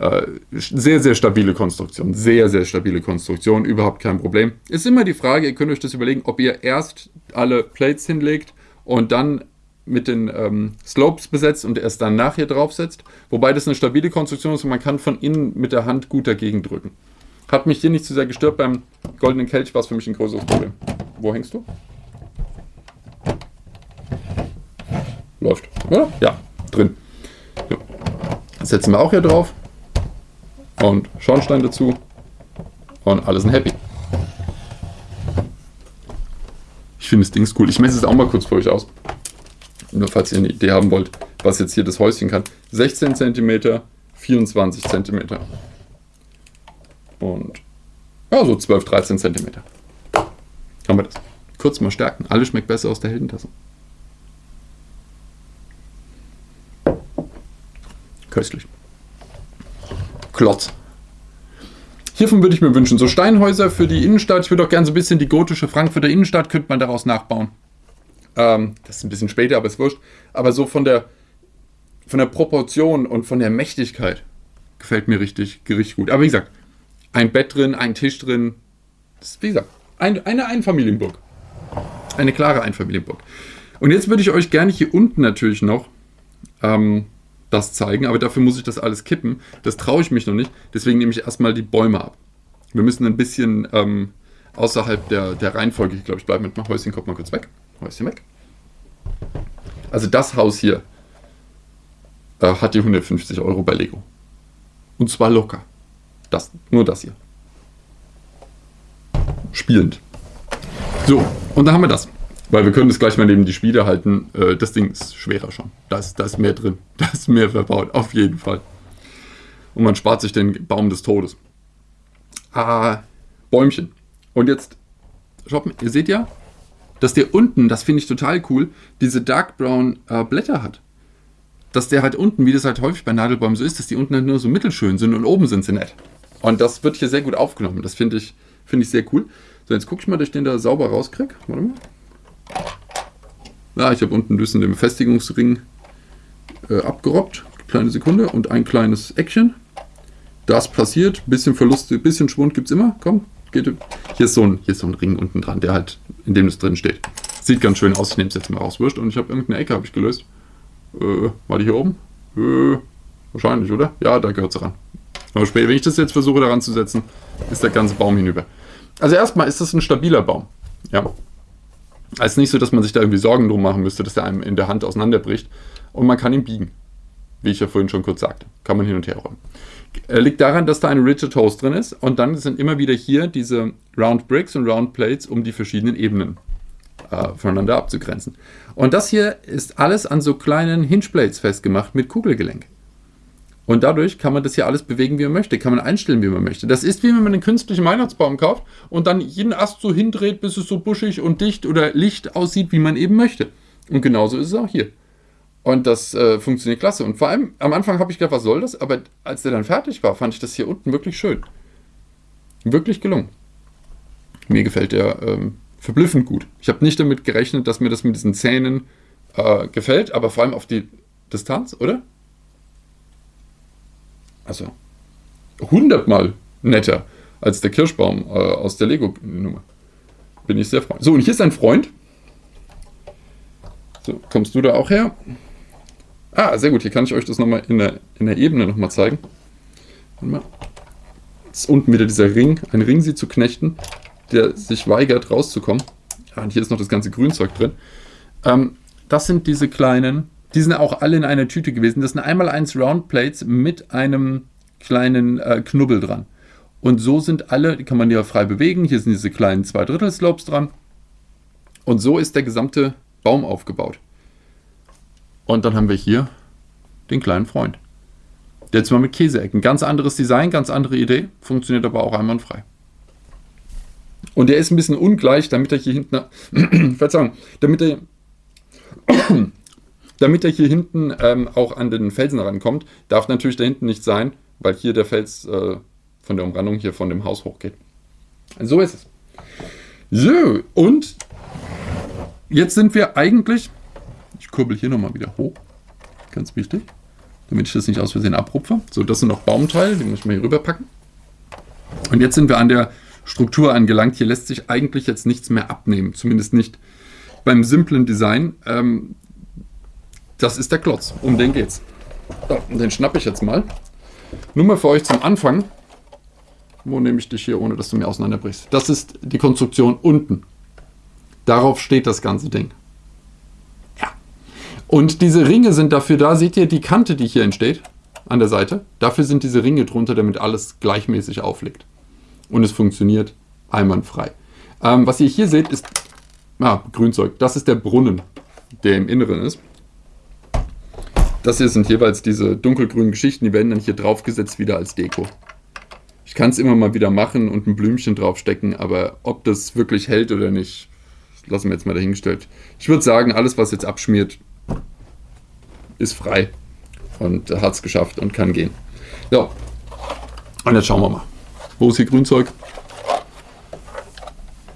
äh, sehr, sehr stabile Konstruktion. Sehr, sehr stabile Konstruktion. Überhaupt kein Problem. Ist immer die Frage, ihr könnt euch das überlegen, ob ihr erst alle Plates hinlegt und dann mit den ähm, Slopes besetzt und erst dann nachher draufsetzt. Wobei das eine stabile Konstruktion ist und man kann von innen mit der Hand gut dagegen drücken. Hat mich hier nicht zu sehr gestört. Beim Goldenen Kelch war es für mich ein größeres Problem. Wo hängst du? Läuft, oder? Ja, drin. So. Setzen wir auch hier drauf und Schornstein dazu und alle sind happy. Ich finde das Ding cool. Ich messe es auch mal kurz für euch aus. Nur falls ihr eine Idee haben wollt, was jetzt hier das Häuschen kann. 16 cm, 24 cm. Und ja, so 12, 13 cm. Haben wir das. Kurz mal stärken. Alles schmeckt besser aus der Heldentasse. Köstlich. Klotz. Hiervon würde ich mir wünschen, so Steinhäuser für die Innenstadt. Ich würde auch gerne so ein bisschen die gotische Frankfurter Innenstadt, könnte man daraus nachbauen. Ähm, das ist ein bisschen später, aber ist wurscht. Aber so von der, von der Proportion und von der Mächtigkeit gefällt mir richtig, richtig gut. Aber wie gesagt, ein Bett drin, ein Tisch drin. Das ist, wie gesagt, ein, eine Einfamilienburg. Eine klare Einfamilienburg. Und jetzt würde ich euch gerne hier unten natürlich noch ähm, das zeigen, aber dafür muss ich das alles kippen. Das traue ich mich noch nicht, deswegen nehme ich erstmal die Bäume ab. Wir müssen ein bisschen ähm, außerhalb der, der Reihenfolge, ich glaube, ich bleibe mit meinem Häuschen, kommt mal kurz weg. Häuschen weg. Also das Haus hier äh, hat die 150 Euro bei Lego. Und zwar locker. Das, nur das hier. Spielend. So, und da haben wir das. Weil wir können das gleich mal neben die Spiele halten. Äh, das Ding ist schwerer schon. Da ist, da ist mehr drin. Da ist mehr verbaut. Auf jeden Fall. Und man spart sich den Baum des Todes. Ah, Bäumchen. Und jetzt, mal, ihr seht ja, dass der unten, das finde ich total cool, diese Dark Brown äh, Blätter hat. Dass der halt unten, wie das halt häufig bei Nadelbäumen so ist, dass die unten halt nur so mittelschön sind und oben sind sie nett. Und das wird hier sehr gut aufgenommen. Das finde ich, find ich sehr cool. So, jetzt gucke ich mal, dass ich den da sauber rauskriege. Warte mal. Ja, ich habe unten ein bisschen den Befestigungsring äh, abgerobbt. Kleine Sekunde und ein kleines Action. Das passiert. Bisschen Verlust, bisschen Schwund gibt es immer. Komm, geht. Hier ist, so ein, hier ist so ein Ring unten dran, der halt, in dem es drin steht. Sieht ganz schön aus. Ich nehme es jetzt mal raus. Wurscht. Und ich habe irgendeine Ecke habe ich gelöst. Äh, war die hier oben? Äh, wahrscheinlich, oder? Ja, da gehört es ran. Aber später, wenn ich das jetzt versuche daran zu setzen, ist der ganze Baum hinüber. Also erstmal ist das ein stabiler Baum. Ja, es ist nicht so, dass man sich da irgendwie Sorgen drum machen müsste, dass er einem in der Hand auseinanderbricht. Und man kann ihn biegen. Wie ich ja vorhin schon kurz sagte. Kann man hin und her räumen. Er liegt daran, dass da eine Rigid Hose drin ist. Und dann sind immer wieder hier diese Round Bricks und Round Plates, um die verschiedenen Ebenen äh, voneinander abzugrenzen. Und das hier ist alles an so kleinen Hinge Plates festgemacht mit Kugelgelenk. Und dadurch kann man das hier alles bewegen, wie man möchte, kann man einstellen, wie man möchte. Das ist wie wenn man einen künstlichen Weihnachtsbaum kauft und dann jeden Ast so hindreht, bis es so buschig und dicht oder licht aussieht, wie man eben möchte. Und genauso ist es auch hier. Und das äh, funktioniert klasse. Und vor allem am Anfang habe ich gedacht, was soll das? Aber als der dann fertig war, fand ich das hier unten wirklich schön. Wirklich gelungen. Mir gefällt der ähm, verblüffend gut. Ich habe nicht damit gerechnet, dass mir das mit diesen Zähnen äh, gefällt, aber vor allem auf die Distanz, oder? Also hundertmal netter als der Kirschbaum äh, aus der Lego-Nummer. Bin ich sehr freundlich. So, und hier ist ein Freund. So, kommst du da auch her? Ah, sehr gut. Hier kann ich euch das nochmal in der, in der Ebene nochmal zeigen. Mal. Jetzt unten wieder dieser Ring, ein Ring sie zu knechten, der sich weigert rauszukommen. Ah, und hier ist noch das ganze Grünzeug drin. Ähm, das sind diese kleinen, die sind auch alle in einer Tüte gewesen. Das sind einmal eins Roundplates mit einem kleinen äh, Knubbel dran. Und so sind alle, die kann man ja frei bewegen. Hier sind diese kleinen zwei Drittel Slopes dran. Und so ist der gesamte Baum aufgebaut. Und dann haben wir hier den kleinen Freund. Der zwar mit Käseecken. Ganz anderes Design, ganz andere Idee, funktioniert aber auch einwandfrei. Und der ist ein bisschen ungleich, damit er hier hinten, Verzeihung, damit er, damit er hier hinten ähm, auch an den Felsen rankommt, darf natürlich da hinten nicht sein, weil hier der Fels äh, von der Umrandung hier von dem Haus hochgeht. So ist es. So, und jetzt sind wir eigentlich, ich kurbel hier nochmal wieder hoch, ganz wichtig, damit ich das nicht aus Versehen abrupfe. So, das sind noch Baumteile, die muss ich mal hier rüberpacken. Und jetzt sind wir an der Struktur angelangt. Hier lässt sich eigentlich jetzt nichts mehr abnehmen, zumindest nicht beim simplen Design. Ähm, das ist der Klotz, um den geht's. So, den schnappe ich jetzt mal. Nur mal für euch zum Anfang. Wo nehme ich dich hier, ohne dass du mir auseinanderbrichst? Das ist die Konstruktion unten. Darauf steht das ganze Ding. Und diese Ringe sind dafür da, seht ihr die Kante, die hier entsteht an der Seite? Dafür sind diese Ringe drunter, damit alles gleichmäßig aufliegt. Und es funktioniert einwandfrei. Ähm, was ihr hier seht, ist ah, Grünzeug. Das ist der Brunnen, der im Inneren ist. Das hier sind jeweils diese dunkelgrünen Geschichten, die werden dann hier draufgesetzt wieder als Deko. Ich kann es immer mal wieder machen und ein Blümchen draufstecken, aber ob das wirklich hält oder nicht, lassen wir jetzt mal dahingestellt. Ich würde sagen, alles was jetzt abschmiert, ist frei und hat es geschafft und kann gehen. So, und jetzt schauen wir mal. Wo ist hier Grünzeug?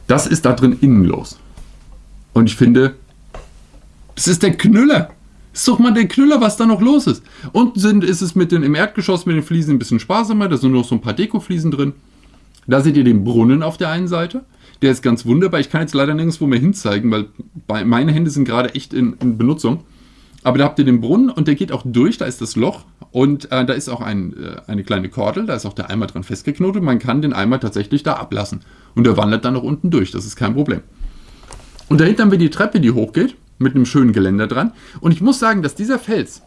Das ist da drin innen los. Und ich finde, das ist der Knüller. Ist doch mal der Knüller, was da noch los ist. Unten sind, ist es mit den, im Erdgeschoss mit den Fliesen ein bisschen sparsamer. Da sind noch so ein paar Dekofliesen drin. Da seht ihr den Brunnen auf der einen Seite. Der ist ganz wunderbar. Ich kann jetzt leider nirgendwo mehr hinzeigen, weil meine Hände sind gerade echt in, in Benutzung. Aber da habt ihr den Brunnen und der geht auch durch, da ist das Loch und äh, da ist auch ein, äh, eine kleine Kordel, da ist auch der Eimer dran festgeknotet. Man kann den Eimer tatsächlich da ablassen und der wandert dann noch unten durch, das ist kein Problem. Und dahinter haben wir die Treppe, die hochgeht, mit einem schönen Geländer dran. Und ich muss sagen, dass dieser Fels,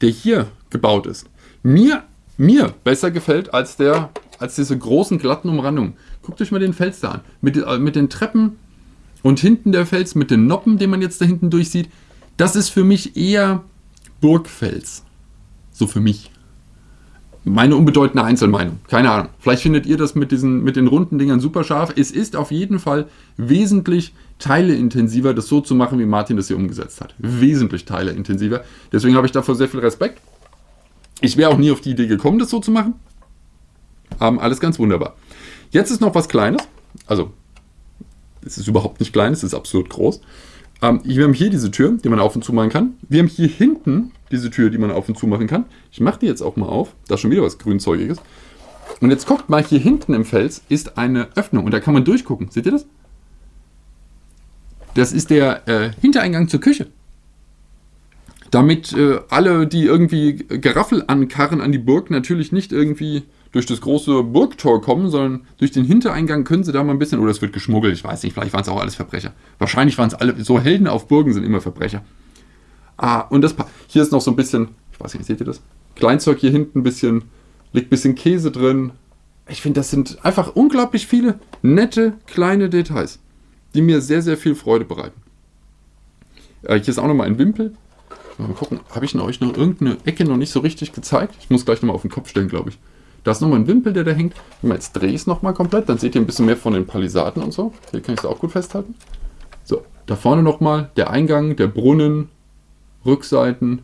der hier gebaut ist, mir, mir besser gefällt als, der, als diese großen glatten Umrandungen. Guckt euch mal den Fels da an. Mit, äh, mit den Treppen und hinten der Fels mit den Noppen, den man jetzt da hinten durchsieht. Das ist für mich eher Burgfels. So für mich. Meine unbedeutende Einzelmeinung. Keine Ahnung. Vielleicht findet ihr das mit, diesen, mit den runden Dingern super scharf. Es ist auf jeden Fall wesentlich teileintensiver, das so zu machen, wie Martin das hier umgesetzt hat. Wesentlich teileintensiver. Deswegen habe ich davor sehr viel Respekt. Ich wäre auch nie auf die Idee gekommen, das so zu machen. Aber alles ganz wunderbar. Jetzt ist noch was Kleines. Also, es ist überhaupt nicht klein, es ist absurd groß. Ähm, wir haben hier diese Tür, die man auf und zu machen kann. Wir haben hier hinten diese Tür, die man auf und zu machen kann. Ich mache die jetzt auch mal auf. Da ist schon wieder was Grünzeugiges. Und jetzt guckt mal, hier hinten im Fels ist eine Öffnung und da kann man durchgucken. Seht ihr das? Das ist der äh, Hintereingang zur Küche. Damit äh, alle, die irgendwie Geraffel ankarren an die Burg, natürlich nicht irgendwie durch das große Burgtor kommen, sondern durch den Hintereingang können sie da mal ein bisschen, oder es wird geschmuggelt, ich weiß nicht, vielleicht waren es auch alles Verbrecher. Wahrscheinlich waren es alle, so Helden auf Burgen sind immer Verbrecher. Ah, und das, hier ist noch so ein bisschen, ich weiß nicht, seht ihr das? Kleinzeug hier hinten ein bisschen, liegt ein bisschen Käse drin. Ich finde, das sind einfach unglaublich viele nette, kleine Details, die mir sehr, sehr viel Freude bereiten. Äh, hier ist auch nochmal ein Wimpel. Mal gucken, habe ich euch noch irgendeine Ecke noch nicht so richtig gezeigt? Ich muss gleich nochmal auf den Kopf stellen, glaube ich. Da ist nochmal ein Wimpel, der da hängt. Wenn man jetzt drehe ich es nochmal komplett, dann seht ihr ein bisschen mehr von den Palisaden und so. Hier kann ich es auch gut festhalten. So, da vorne nochmal der Eingang, der Brunnen, Rückseiten.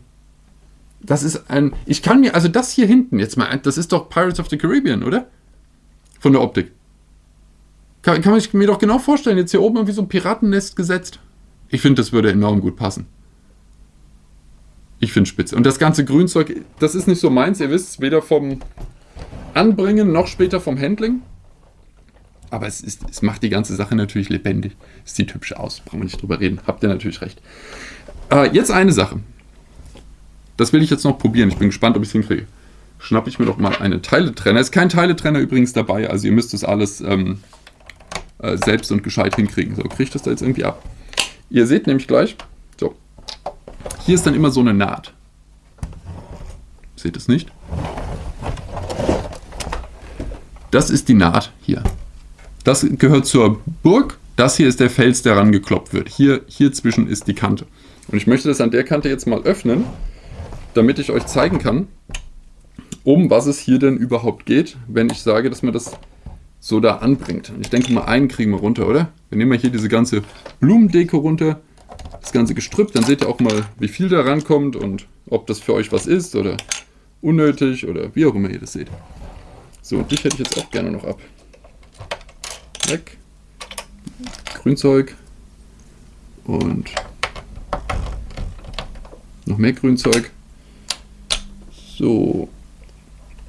Das ist ein... Ich kann mir... Also das hier hinten, jetzt mal... Das ist doch Pirates of the Caribbean, oder? Von der Optik. Kann, kann man mir doch genau vorstellen, jetzt hier oben irgendwie so ein Piratennest gesetzt. Ich finde, das würde enorm gut passen. Ich finde spitze. Und das ganze Grünzeug, das ist nicht so meins. Ihr wisst, weder vom Anbringen noch später vom Handling. Aber es, ist, es macht die ganze Sache natürlich lebendig. Es sieht hübsch aus. Brauchen wir nicht drüber reden. Habt ihr natürlich recht. Äh, jetzt eine Sache. Das will ich jetzt noch probieren. Ich bin gespannt, ob ich es hinkriege. Schnappe ich mir doch mal einen Teiletrenner. Ist kein Teiletrenner übrigens dabei. Also ihr müsst das alles ähm, äh, selbst und gescheit hinkriegen. So, kriege ich das da jetzt irgendwie ab. Ihr seht nämlich gleich, so, hier ist dann immer so eine Naht. Seht es nicht? Das ist die Naht hier. Das gehört zur Burg. Das hier ist der Fels, der rangekloppt wird. Hier, hier zwischen ist die Kante. Und ich möchte das an der Kante jetzt mal öffnen, damit ich euch zeigen kann, um was es hier denn überhaupt geht, wenn ich sage, dass man das so da anbringt. Und ich denke mal, einen kriegen wir runter, oder? Wir nehmen mal hier diese ganze Blumendeko runter, das ganze Gestrüpp, dann seht ihr auch mal, wie viel da rankommt und ob das für euch was ist oder unnötig oder wie auch immer ihr das seht. So, und dich hätte ich jetzt auch gerne noch ab. Weg. Grünzeug. Und noch mehr Grünzeug. So.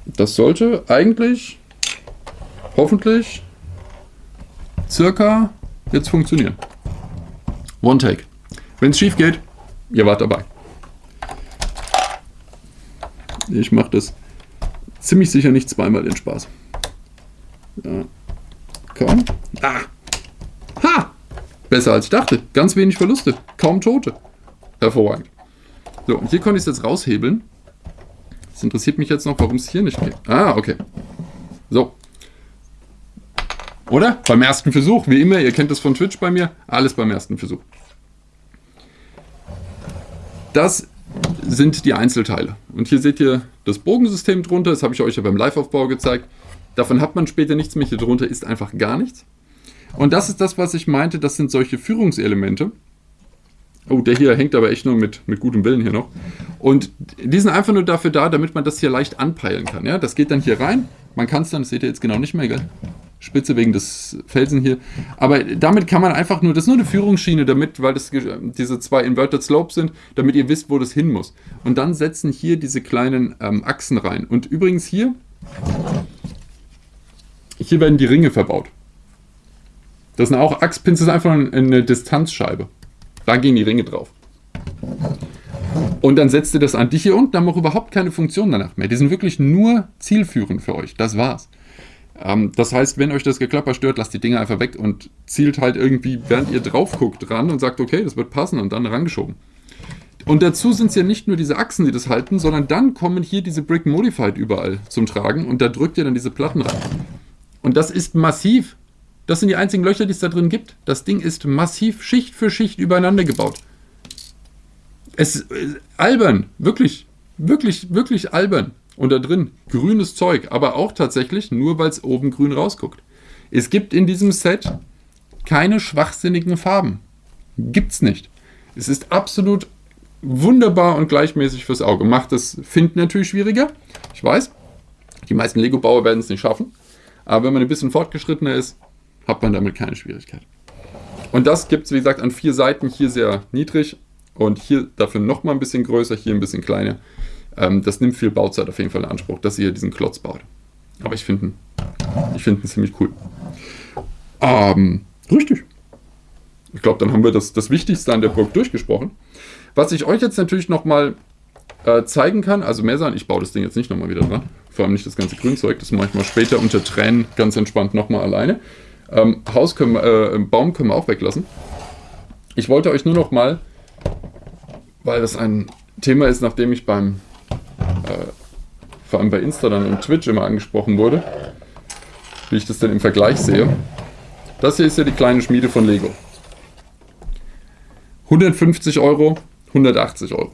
Das sollte eigentlich hoffentlich circa jetzt funktionieren. One Take. Wenn es schief geht, ihr wart dabei. Ich mache das ziemlich sicher nicht zweimal den Spaß. Ja. Komm. Ah. Ha! Besser als ich dachte. Ganz wenig Verluste. Kaum Tote. Hervorragend. So, und hier konnte ich es jetzt raushebeln. Das interessiert mich jetzt noch, warum es hier nicht geht. Ah, okay. So, oder? Beim ersten Versuch, wie immer, ihr kennt das von Twitch bei mir, alles beim ersten Versuch. Das sind die Einzelteile. Und hier seht ihr das Bogensystem drunter, das habe ich euch ja beim Live-Aufbau gezeigt. Davon hat man später nichts mehr, hier drunter ist einfach gar nichts. Und das ist das, was ich meinte, das sind solche Führungselemente. Oh, der hier hängt aber echt nur mit, mit gutem Willen hier noch. Und die sind einfach nur dafür da, damit man das hier leicht anpeilen kann. Ja? Das geht dann hier rein. Man kann es dann, das seht ihr jetzt genau nicht mehr, gell? Spitze wegen des Felsen hier. Aber damit kann man einfach nur, das ist nur eine Führungsschiene damit, weil das diese zwei Inverted Slopes sind, damit ihr wisst, wo das hin muss. Und dann setzen hier diese kleinen ähm, Achsen rein. Und übrigens hier, hier werden die Ringe verbaut. Das sind auch Achspins, das ist einfach eine Distanzscheibe. Da gehen die Ringe drauf. Und dann setzt ihr das an. Die hier unten haben auch überhaupt keine Funktion danach mehr. Die sind wirklich nur zielführend für euch. Das war's. Ähm, das heißt, wenn euch das Geklapper stört, lasst die Dinge einfach weg und zielt halt irgendwie, während ihr drauf guckt, ran und sagt, okay, das wird passen und dann rangeschoben. Und dazu sind es ja nicht nur diese Achsen, die das halten, sondern dann kommen hier diese Brick Modified überall zum Tragen und da drückt ihr dann diese Platten rein. Und das ist massiv. Das sind die einzigen Löcher, die es da drin gibt. Das Ding ist massiv Schicht für Schicht übereinander gebaut. Es ist äh, albern, wirklich, wirklich, wirklich albern. Und da drin grünes Zeug, aber auch tatsächlich nur, weil es oben grün rausguckt. Es gibt in diesem Set keine schwachsinnigen Farben. Gibt's nicht. Es ist absolut wunderbar und gleichmäßig fürs Auge. Macht das Finden natürlich schwieriger. Ich weiß, die meisten Lego-Bauer werden es nicht schaffen. Aber wenn man ein bisschen fortgeschrittener ist, hat man damit keine Schwierigkeit. Und das gibt es, wie gesagt, an vier Seiten. Hier sehr niedrig und hier dafür nochmal ein bisschen größer, hier ein bisschen kleiner. Ähm, das nimmt viel Bauzeit auf jeden Fall in Anspruch, dass ihr diesen Klotz baut. Aber ich finde ich find ihn ziemlich cool. Ähm, richtig. Ich glaube, dann haben wir das, das Wichtigste an der Burg durchgesprochen. Was ich euch jetzt natürlich nochmal äh, zeigen kann, also mehr sagen, ich baue das Ding jetzt nicht nochmal wieder dran, vor allem nicht das ganze Grünzeug, das mache ich mal später unter Tränen ganz entspannt nochmal alleine. Ähm, Haus können, äh, Baum können wir auch weglassen. Ich wollte euch nur noch mal, weil das ein Thema ist, nachdem ich beim vor allem bei Insta dann und Twitch immer angesprochen wurde, wie ich das denn im Vergleich sehe. Das hier ist ja die kleine Schmiede von Lego. 150 Euro, 180 Euro.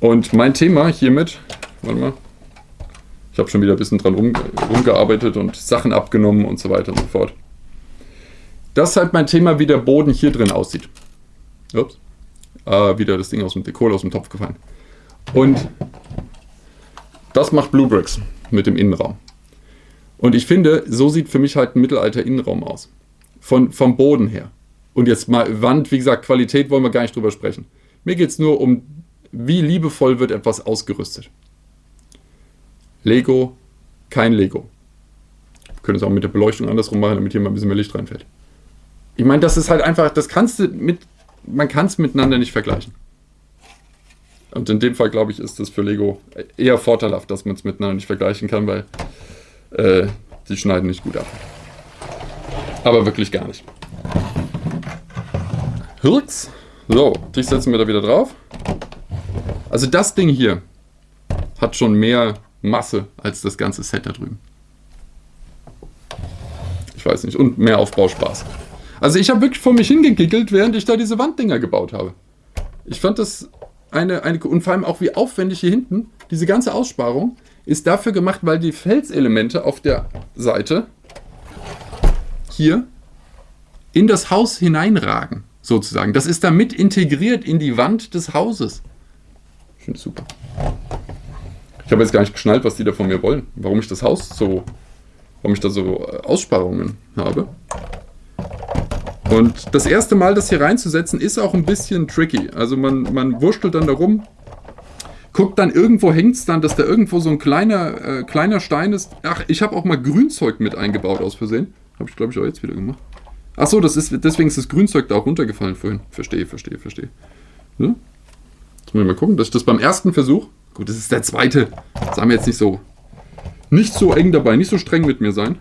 Und mein Thema hiermit, warte mal, ich habe schon wieder ein bisschen dran rum, rumgearbeitet und Sachen abgenommen und so weiter und so fort. Das ist halt mein Thema, wie der Boden hier drin aussieht. Ups. Äh, wieder das Ding aus dem Dekol aus dem Topf gefallen. Und das macht Blue Bricks mit dem Innenraum. Und ich finde, so sieht für mich halt ein Mittelalter-Innenraum aus. Von, vom Boden her. Und jetzt mal Wand, wie gesagt, Qualität wollen wir gar nicht drüber sprechen. Mir geht es nur um, wie liebevoll wird etwas ausgerüstet. Lego, kein Lego. Wir können es auch mit der Beleuchtung andersrum machen, damit hier mal ein bisschen mehr Licht reinfällt. Ich meine, das ist halt einfach, das kannst du mit, man kann es miteinander nicht vergleichen. Und in dem Fall, glaube ich, ist das für Lego eher vorteilhaft, dass man es miteinander nicht vergleichen kann, weil äh, die schneiden nicht gut ab. Aber wirklich gar nicht. Hirks. So, dich setzen wir da wieder drauf. Also das Ding hier hat schon mehr Masse als das ganze Set da drüben. Ich weiß nicht. Und mehr Aufbauspaß. Also ich habe wirklich vor mich hingegickelt, während ich da diese Wanddinger gebaut habe. Ich fand das eine, eine, und vor allem auch wie aufwendig hier hinten, diese ganze Aussparung ist dafür gemacht, weil die Felselemente auf der Seite hier in das Haus hineinragen, sozusagen. Das ist damit integriert in die Wand des Hauses. Ich finde super. Ich habe jetzt gar nicht geschnallt, was die da von mir wollen. Warum ich das Haus so, warum ich da so äh, Aussparungen habe. Und das erste Mal, das hier reinzusetzen, ist auch ein bisschen tricky. Also man, man wurschtelt dann da rum, guckt dann irgendwo, hängt es dann, dass da irgendwo so ein kleiner, äh, kleiner Stein ist. Ach, ich habe auch mal Grünzeug mit eingebaut aus Versehen. Habe ich, glaube ich, auch jetzt wieder gemacht. Ach so, das ist, deswegen ist das Grünzeug da auch runtergefallen vorhin. Verstehe, verstehe, verstehe. So. Jetzt muss ich mal gucken, dass ich das beim ersten Versuch, gut, das ist der zweite, sagen wir jetzt nicht so, nicht so eng dabei, nicht so streng mit mir sein.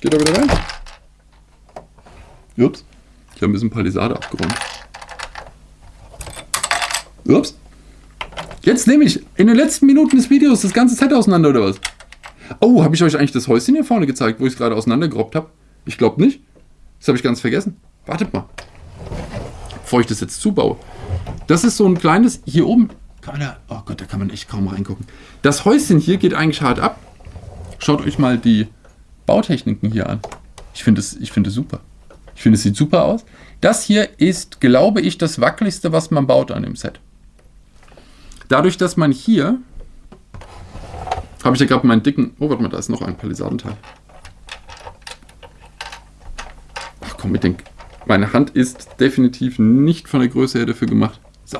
Geht da wieder rein. Ups. Ich habe ein bisschen Palisade abgeräumt. Ups. Jetzt nehme ich in den letzten Minuten des Videos das ganze Set auseinander, oder was? Oh, habe ich euch eigentlich das Häuschen hier vorne gezeigt, wo ich es gerade auseinandergerobbt habe? Ich glaube nicht. Das habe ich ganz vergessen. Wartet mal. Bevor ich das jetzt zubaue. Das ist so ein kleines, hier oben, kann man da, oh Gott, da kann man echt kaum reingucken. Das Häuschen hier geht eigentlich hart ab. Schaut euch mal die Bautechniken hier an. Ich finde es find super. Ich finde, es sieht super aus. Das hier ist, glaube ich, das wackeligste, was man baut an dem Set. Dadurch, dass man hier... Habe ich ja gerade meinen dicken... Oh, warte mal, da ist noch ein Palisadenteil. Ach komm, mit den... Meine Hand ist definitiv nicht von der Größe her dafür gemacht. So.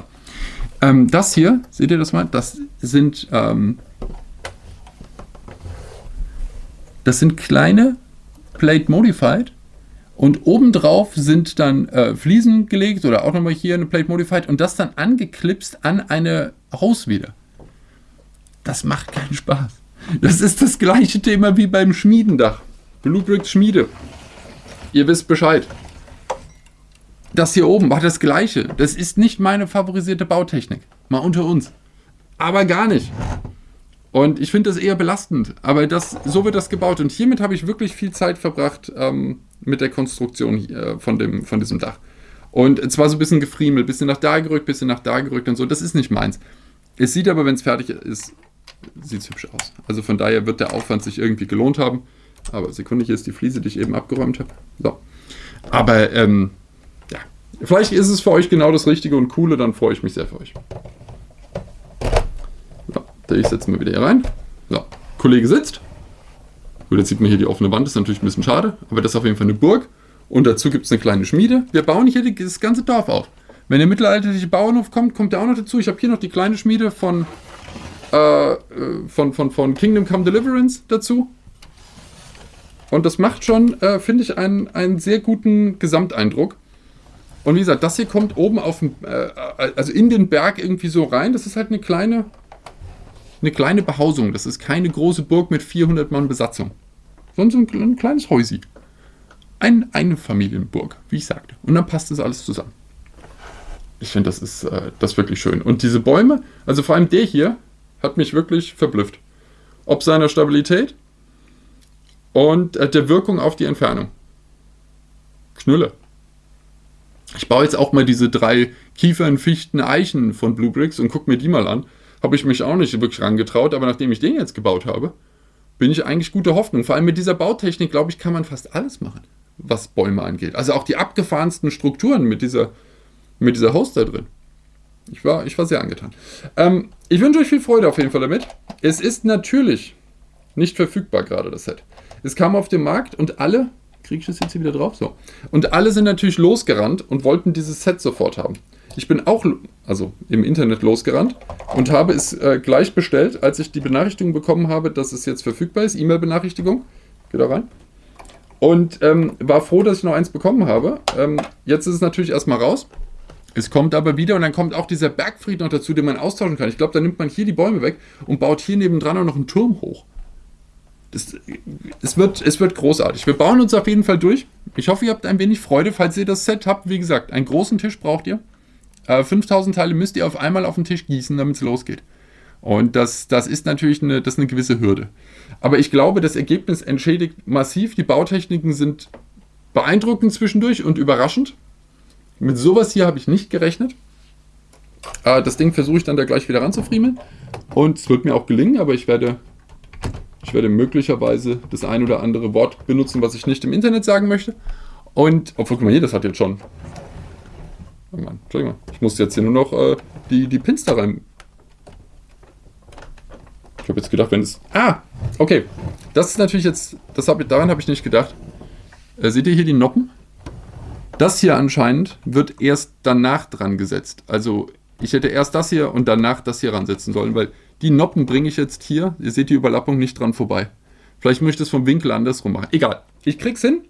Ähm, das hier, seht ihr das mal? Das sind... Ähm, das sind kleine Plate Modified und obendrauf sind dann äh, Fliesen gelegt oder auch nochmal hier eine Plate Modified und das dann angeklipst an eine Haus wieder. Das macht keinen Spaß. Das ist das gleiche Thema wie beim Schmiedendach. Bluebricks Schmiede. Ihr wisst Bescheid. Das hier oben war das gleiche. Das ist nicht meine favorisierte Bautechnik. Mal unter uns. Aber gar nicht. Und ich finde das eher belastend. Aber das, so wird das gebaut. Und hiermit habe ich wirklich viel Zeit verbracht, ähm, mit der Konstruktion äh, von, dem, von diesem Dach. Und zwar so ein bisschen gefriemelt, bisschen nach da gerückt, bisschen nach da gerückt und so. Das ist nicht meins. Es sieht aber, wenn es fertig ist, sieht es hübsch aus. Also von daher wird der Aufwand sich irgendwie gelohnt haben. Aber Sekunde, hier ist die Fliese, die ich eben abgeräumt habe. So. Aber, ähm, ja. Vielleicht ist es für euch genau das Richtige und Coole, dann freue ich mich sehr für euch. So, ich setze mal wieder hier rein. So, Kollege sitzt. Gut, jetzt sieht man hier die offene Wand, ist natürlich ein bisschen schade, aber das ist auf jeden Fall eine Burg. Und dazu gibt es eine kleine Schmiede. Wir bauen hier das ganze Dorf auf. Wenn der mittelalterliche Bauernhof kommt, kommt der auch noch dazu. Ich habe hier noch die kleine Schmiede von, äh, von, von, von Kingdom Come Deliverance dazu. Und das macht schon, äh, finde ich, einen, einen sehr guten Gesamteindruck. Und wie gesagt, das hier kommt oben auf dem, äh, also in den Berg irgendwie so rein. Das ist halt eine kleine, eine kleine Behausung. Das ist keine große Burg mit 400 Mann Besatzung sondern so ein, ein kleines Häusi. Ein, eine Familienburg, wie ich sagte. Und dann passt das alles zusammen. Ich finde, das ist äh, das ist wirklich schön. Und diese Bäume, also vor allem der hier, hat mich wirklich verblüfft. Ob seiner Stabilität und äh, der Wirkung auf die Entfernung. Knülle. Ich baue jetzt auch mal diese drei Kiefern, Fichten, Eichen von Blue Bricks und gucke mir die mal an. Habe ich mich auch nicht wirklich rangetraut, aber nachdem ich den jetzt gebaut habe, bin ich eigentlich gute Hoffnung. Vor allem mit dieser Bautechnik, glaube ich, kann man fast alles machen, was Bäume angeht. Also auch die abgefahrensten Strukturen mit dieser, mit dieser Host da drin. Ich war, ich war sehr angetan. Ähm, ich wünsche euch viel Freude auf jeden Fall damit. Es ist natürlich nicht verfügbar gerade, das Set. Es kam auf den Markt und alle, kriege ich das jetzt hier wieder drauf? So. Und alle sind natürlich losgerannt und wollten dieses Set sofort haben. Ich bin auch, also im Internet losgerannt und habe es äh, gleich bestellt, als ich die Benachrichtigung bekommen habe, dass es jetzt verfügbar ist. E-Mail-Benachrichtigung. Geht da rein. Und ähm, war froh, dass ich noch eins bekommen habe. Ähm, jetzt ist es natürlich erstmal raus. Es kommt aber wieder und dann kommt auch dieser Bergfried noch dazu, den man austauschen kann. Ich glaube, da nimmt man hier die Bäume weg und baut hier nebendran auch noch einen Turm hoch. Das, es, wird, es wird großartig. Wir bauen uns auf jeden Fall durch. Ich hoffe, ihr habt ein wenig Freude, falls ihr das Set habt. Wie gesagt, einen großen Tisch braucht ihr. Äh, 5000 Teile müsst ihr auf einmal auf den Tisch gießen, damit es losgeht. Und das, das ist natürlich eine, das eine gewisse Hürde. Aber ich glaube, das Ergebnis entschädigt massiv. Die Bautechniken sind beeindruckend zwischendurch und überraschend. Mit sowas hier habe ich nicht gerechnet. Äh, das Ding versuche ich dann da gleich wieder ranzufriemeln. Und es wird mir auch gelingen, aber ich werde, ich werde möglicherweise das ein oder andere Wort benutzen, was ich nicht im Internet sagen möchte. Und, obwohl, guck mal hier, das hat jetzt schon... Oh Mann, Entschuldigung, ich muss jetzt hier nur noch äh, die, die Pins da rein... Ich habe jetzt gedacht, wenn es... Ah, okay. Das ist natürlich jetzt... Das hab, daran habe ich nicht gedacht. Äh, seht ihr hier die Noppen? Das hier anscheinend wird erst danach dran gesetzt. Also ich hätte erst das hier und danach das hier ransetzen sollen, weil die Noppen bringe ich jetzt hier, ihr seht die Überlappung, nicht dran vorbei. Vielleicht möchte ich es vom Winkel andersrum machen. Egal, ich krieg's hin.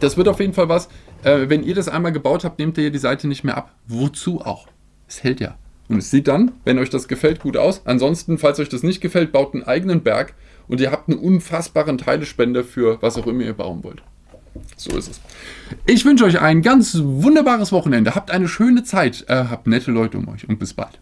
Das wird auf jeden Fall was. Äh, wenn ihr das einmal gebaut habt, nehmt ihr die Seite nicht mehr ab. Wozu auch? Es hält ja. Und es sieht dann, wenn euch das gefällt, gut aus. Ansonsten, falls euch das nicht gefällt, baut einen eigenen Berg und ihr habt einen unfassbaren Teilespender für was auch immer ihr bauen wollt. So ist es. Ich wünsche euch ein ganz wunderbares Wochenende. Habt eine schöne Zeit. Äh, habt nette Leute um euch und bis bald.